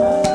Bye.